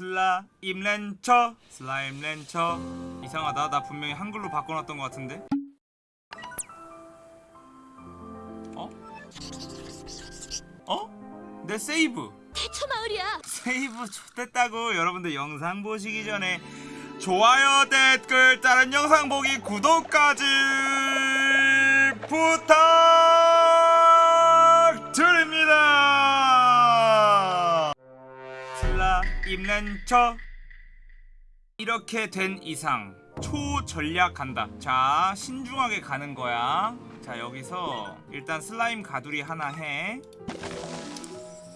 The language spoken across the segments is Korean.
슬라임 렌처 슬라임 렌처 이상하다 나 분명히 한글로 바꿔놨던 것 같은데 어? 어? 내 세이브 대처 마을이야. 세이브 좋됐다고 여러분들 영상 보시기 전에 좋아요 댓글 다른 영상 보기 구독까지 부탁 슬라임 렌처 이렇게 된 이상 초전략 간다. 자 신중하게 가는 거야. 자 여기서 일단 슬라임 가두리 하나 해.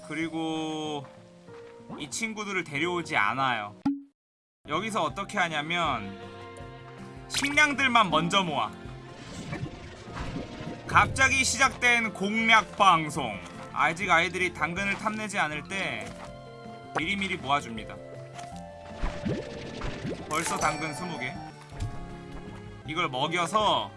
그리고 이 친구들을 데려오지 않아요. 여기서 어떻게 하냐면 식량들만 먼저 모아. 갑자기 시작된 공략 방송. 아직 아이들이 당근을 탐내지 않을 때 미리미리 모아줍니다. 벌써 당근 20개. 이걸 먹여서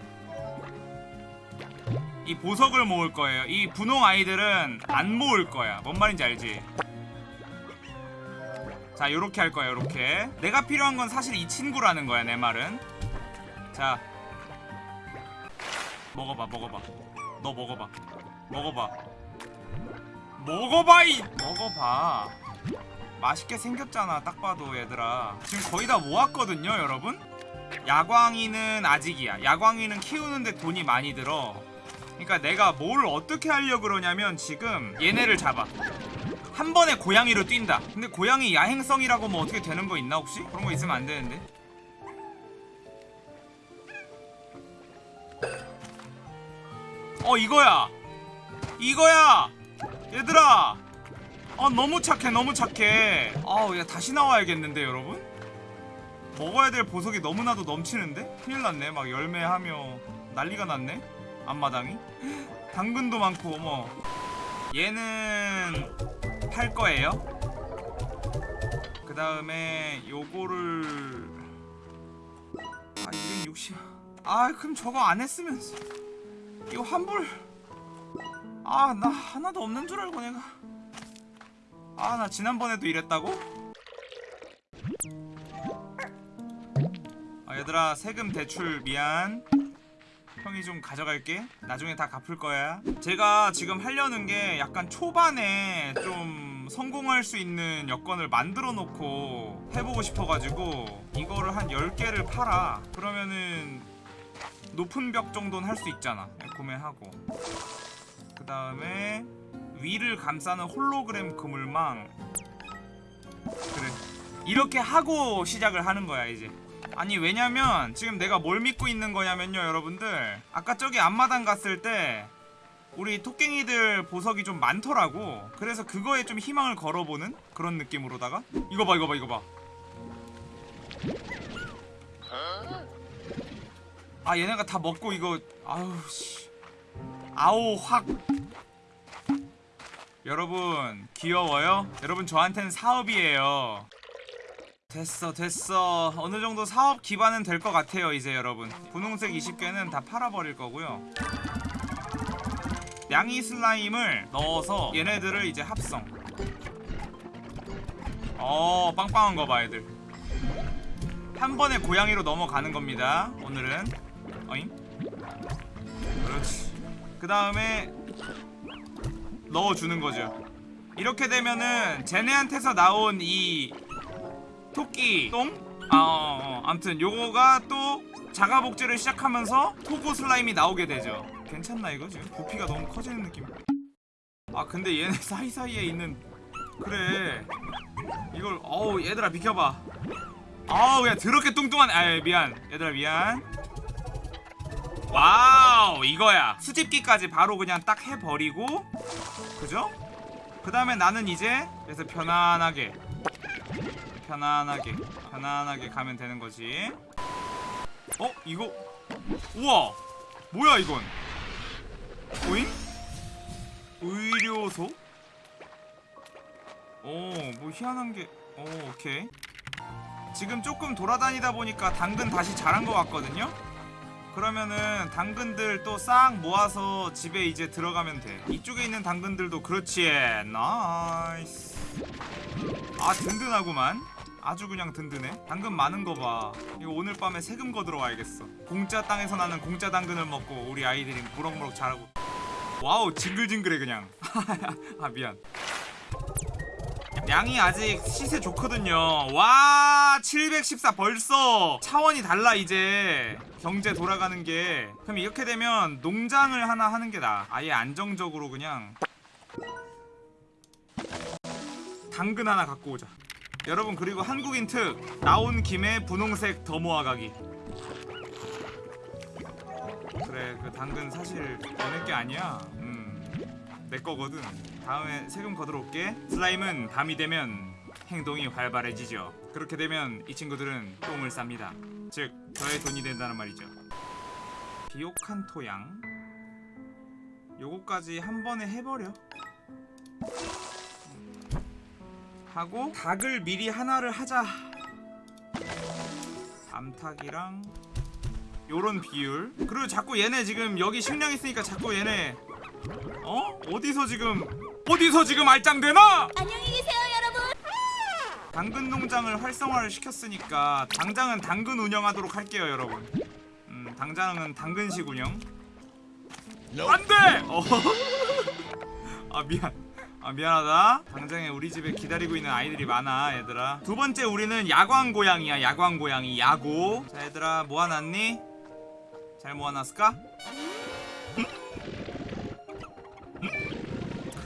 이 보석을 모을 거예요. 이 분홍 아이들은 안 모을 거야. 뭔 말인지 알지? 자 요렇게 할 거야 요렇게. 내가 필요한 건 사실 이 친구라는 거야 내 말은. 자. 먹어봐 먹어봐. 너 먹어봐. 먹어봐. 먹어봐 이. 먹어봐 맛있게 생겼잖아 딱 봐도 얘들아. 지금 거의 다 모았거든요 여러분? 야광이는 아직이야. 야광이는 키우는데 돈이 많이 들어. 그러니까 내가 뭘 어떻게 하려 그러냐면 지금 얘네를 잡아. 한 번에 고양이로 뛴다. 근데 고양이 야행성이라고 뭐 어떻게 되는 거 있나 혹시? 그런 거 있으면 안 되는데. 어 이거야. 이거야! 얘들아 아 너무 착해 너무 착해. 아우 야 다시 나와야겠는데 여러분? 먹어야 될 보석이 너무나도 넘치는데? 큰일 났네. 막 열매하며 난리가 났네 앞마당이. 당근도 많고 어머. 얘는 팔 거예요? 그 다음에 요거를 아 260. 아 그럼 저거 안 했으면 이거 환불. 아 나 하나도 없는 줄 알고 내가 아 나 지난번에도 이랬다고? 아 얘들아 세금 대출 미안. 형이 좀 가져갈게. 나중에 다 갚을 거야. 제가 지금 하려는 게 약간 초반에 좀 성공할 수 있는 여건을 만들어 놓고 해보고 싶어가지고 이거를 한 10개를 팔아. 그러면은 높은 벽 정도는 할 수 있잖아. 구매하고. 그 다음에 위를 감싸는 홀로그램 그물망. 그래. 이렇게 하고 시작을 하는 거야 이제. 아니 왜냐면 지금 내가 뭘 믿고 있는 거냐면요 여러분들. 아까 저기 앞마당 갔을 때 우리 토깽이들 보석이 좀 많더라고. 그래서 그거에 좀 희망을 걸어보는 그런 느낌으로다가. 이거 봐 이거 봐 이거 봐아 얘네가 다 먹고 이거 아우 씨. 아오 확 여러분 귀여워요? 여러분 저한테는 사업이에요. 됐어 됐어. 어느 정도 사업 기반은 될 것 같아요 이제 여러분. 분홍색 20개는 다 팔아버릴 거고요. 양이 슬라임을 넣어서 얘네들을 이제 합성. 어 빵빵한 거 봐 애들. 한 번에 고양이로 넘어가는 겁니다 오늘은. 어잉? 그렇지. 그 다음에 넣어주는 거죠. 이렇게 되면은 쟤네한테서 나온 이 토끼 똥? 아, 어, 어. 암튼 요거가 또 자가복제를 시작하면서 토고 슬라임이 나오게 되죠. 괜찮나 이거 지금? 부피가 너무 커지는 느낌. 아 근데 얘네 사이사이에 있는 그래. 이걸 어우 얘들아 비켜봐. 아우 야 더럽게 뚱뚱한 아 미안. 얘들아 미안 wow 이거야 수집기까지 바로 그냥 딱 해버리고 그죠? 그 다음에 나는 이제 그래서 편안하게 편안하게 편안하게 가면 되는 거지 어? 이거 우와 뭐야 이건 오잉? 의료소? 오 뭐 희한한 게 오, 오케이 지금 조금 돌아다니다 보니까 당근 다시 자란 것 같거든요? 그러면은 당근들 또 싹 모아서 집에 이제 들어가면 돼. 이쪽에 있는 당근들도 그렇지. nice. 아 든든하구만. 아주 그냥 든든해. 당근 많은 거봐. 이거 오늘 밤에 세금 거둬 와야겠어. 공짜 땅에서 나는 공짜 당근을 먹고 우리 아이들이 무럭무럭 자라고. wow 징글징글해 그냥. 아 미안 양이 아직 시세 좋거든요. 와 714 벌써. 차원이 달라 이제. 경제 돌아가는 게. 그럼 이렇게 되면 농장을 하나 하는 게 나아 아예 안정적으로 그냥 당근 하나 갖고 오자. 여러분 그리고 한국인 특 나온 김에 분홍색 더 모아가기. 그래 그 당근 사실 너네 게 아니야. 음 내 거거든. 다음에 세금 거들어 올게. 슬라임은 밤이 되면 행동이 활발해지죠. 그렇게 되면 이 친구들은 똥을 쌉니다. 즉 저의 돈이 된다는 말이죠. 비옥한 토양? 요거까지 한 번에 해버려. 하고 닭을 미리 하나를 하자. 암탉이랑 요런 비율. 그리고 자꾸 얘네 지금 여기 식량 있으니까 자꾸 얘네 어? 어디서 지금 어디서 지금 알짱대나? 안녕히 계세요, 여러분. 당근 농장을 활성화를 시켰으니까 당장은 당근 운영하도록 할게요 여러분 음 당장은 당근식 운영 안돼! 어. 아 미안 아 미안하다 당장에 우리 집에 기다리고 있는 아이들이 많아 얘들아 두 번째 우리는 야광 고양이야 야광 고양이 야고 자 얘들아 모아놨니? 잘 모아놨을까?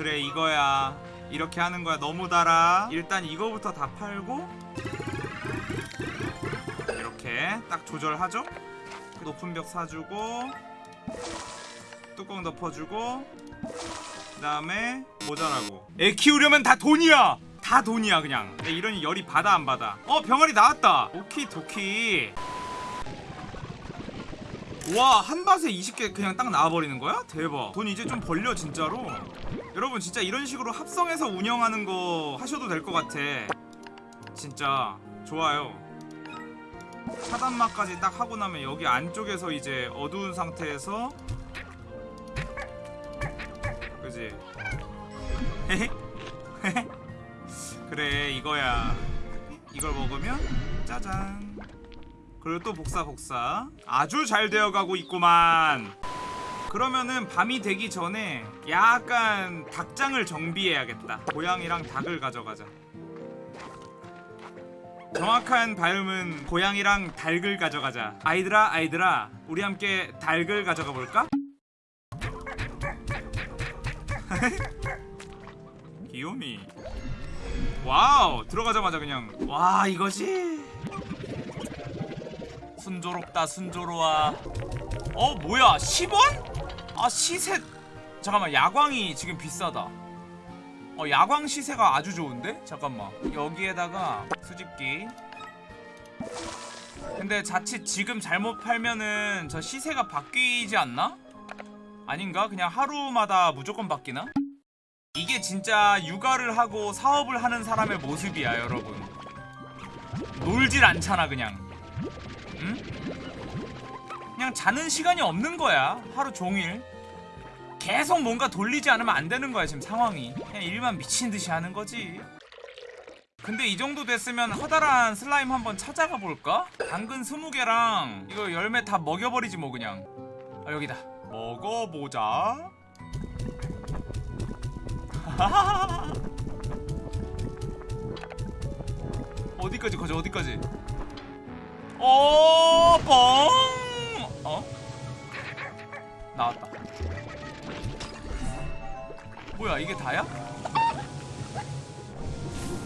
그래 이거야. 이렇게 하는 거야. 너무 달아. 일단 이거부터 다 팔고 이렇게 딱 조절하죠? 높은 벽 사주고 뚜껑 덮어주고 그 다음에 모자라고. 애 키우려면 다 돈이야. 다 돈이야 그냥. 이러니 열이 받아 안 받아? 어 병아리 나왔다. 오키 도키. 와 한 밭에 20개 그냥 딱 나와버리는 거야? 대박. 돈 이제 좀 벌려 진짜로 여러분 진짜 이런 식으로 합성해서 운영하는 거 하셔도 될 것 같아. 진짜 좋아요. 차단막까지 딱 하고 나면 여기 안쪽에서 이제 어두운 상태에서 그지? 그래 이거야. 이걸 먹으면 짜잔. 그리고 또 복사 복사. 아주 잘 되어가고 있구만 그러면은 밤이 되기 전에 약간 닭장을 정비해야겠다. 고양이랑 닭을 가져가자. 정확한 발음은 고양이랑 닭을 가져가자. 아이들아 아이들아 우리 함께 닭을 가져가 볼까? 귀요미. wow 들어가자마자 그냥. 와 이거지? 순조롭다 순조로워. 어 뭐야 10원? 아 시세 잠깐만 야광이 지금 비싸다 어 야광 시세가 아주 좋은데? 잠깐만 여기에다가 수집기 근데 자칫 지금 잘못 팔면은 저 시세가 바뀌지 않나? 아닌가? 그냥 하루마다 무조건 바뀌나? 이게 진짜 육아를 하고 사업을 하는 사람의 모습이야 여러분 놀질 않잖아 그냥 응? 그냥 자는 시간이 없는 거야 하루 종일 계속 뭔가 돌리지 않으면 안 되는 거야 지금 상황이 그냥 일만 미친 듯이 하는 거지 근데 이 정도 됐으면 커다란 슬라임 한번 찾아가 볼까? 당근 20개랑 이거 열매 다 먹여버리지 뭐 그냥 아 여기다 먹어보자 어디까지 가자 어디까지 어, 뻥! 어? 나왔다. 뭐야, 이게 다야?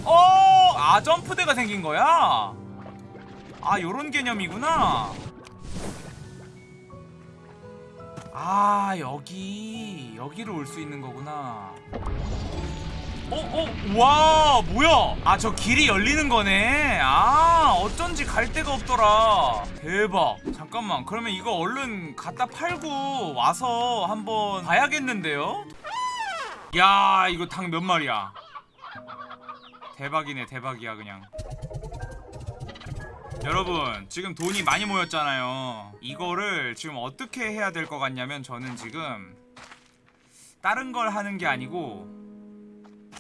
어, 아, 점프대가 생긴 거야? 아, 요런 개념이구나. 아, 여기. 여기로 올 수 있는 거구나. 어, 어, 와, 뭐야? 아, 저 길이 열리는 거네. 아, 어쩐지 갈 데가 없더라. 대박. 잠깐만, 그러면 이거 얼른 갖다 팔고 와서 한번 봐야겠는데요? 야, 이거 닭 몇 마리야? 대박이네, 대박이야, 그냥. 여러분, 지금 돈이 많이 모였잖아요. 이거를 지금 어떻게 해야 될 것 같냐면, 저는 지금 다른 걸 하는 게 아니고,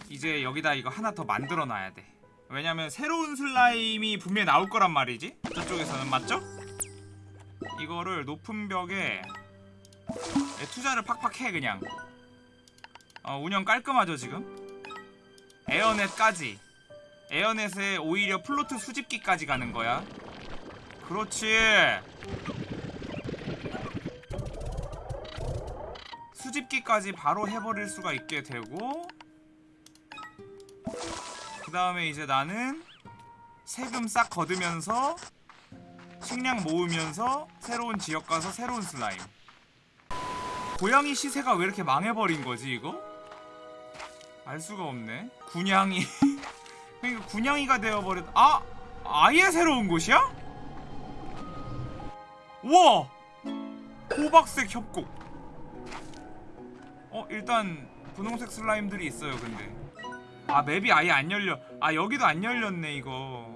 이제 여기다 이거 하나 더 만들어 놔야 돼. 왜냐면 새로운 슬라임이 분명히 나올 거란 말이지 저쪽에서는 맞죠? 이거를 높은 벽에 네, 투자를 팍팍 해 그냥 어, 운영 깔끔하죠 지금? air net까지. 에어넷에 오히려 plort 수집기까지 가는 거야. 그렇지. 수집기까지 바로 해버릴 수가 있게 되고 그 다음에 이제 나는 세금 싹 걷으면서 식량 모으면서 새로운 지역 가서 새로운 슬라임. 고양이 시세가 왜 이렇게 망해버린 거지 이거? 알 수가 없네. 군양이. 그러니까 군양이가 되어버렸 아! 아예 새로운 곳이야? 우와! 호박색 협곡. 어 일단 분홍색 슬라임들이 있어요 근데. 아 맵이 아예 안 열려. 아 여기도 안 열렸네 이거.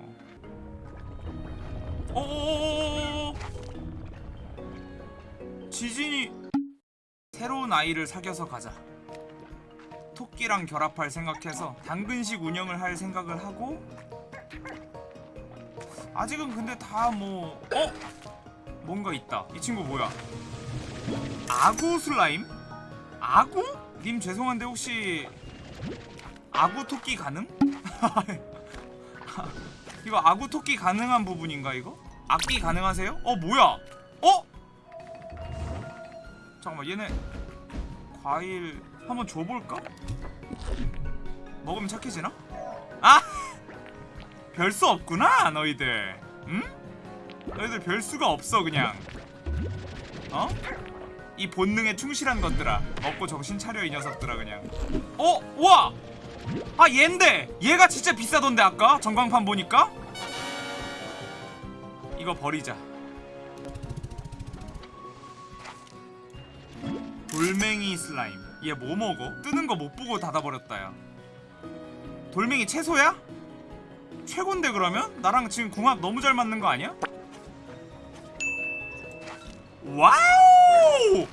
어어어어어 지진이. 새로운 아이를 사귀어서 가자 토끼랑 결합할 생각해서 당근식 운영을 할 생각을 하고 아직은 근데 다 뭐 어? 뭔가 있다 이 친구 뭐야 아구 슬라임? 아구? 님 죄송한데 혹시 아구 토끼 가능? 이거 아구 토끼 가능한 부분인가 이거? 악기 가능하세요? 어 뭐야? 어? 잠깐만 얘네 과일 한번 줘볼까? 먹으면 착해지나? 아! 별 수 없구나 너희들 응? 너희들 별 수가 없어 그냥 어? 이 본능에 충실한 것들아 먹고 정신 차려 이 녀석들아 그냥 어? 우와! 아 얘인데 얘가 진짜 비싸던데 아까 전광판 보니까 이거 버리자 돌멩이 슬라임 얘 뭐 먹어? 뜨는 거 못 보고 닫아버렸다 야 돌멩이 채소야? 최곤데 그러면? 나랑 지금 궁합 너무 잘 맞는 거 아니야? wow!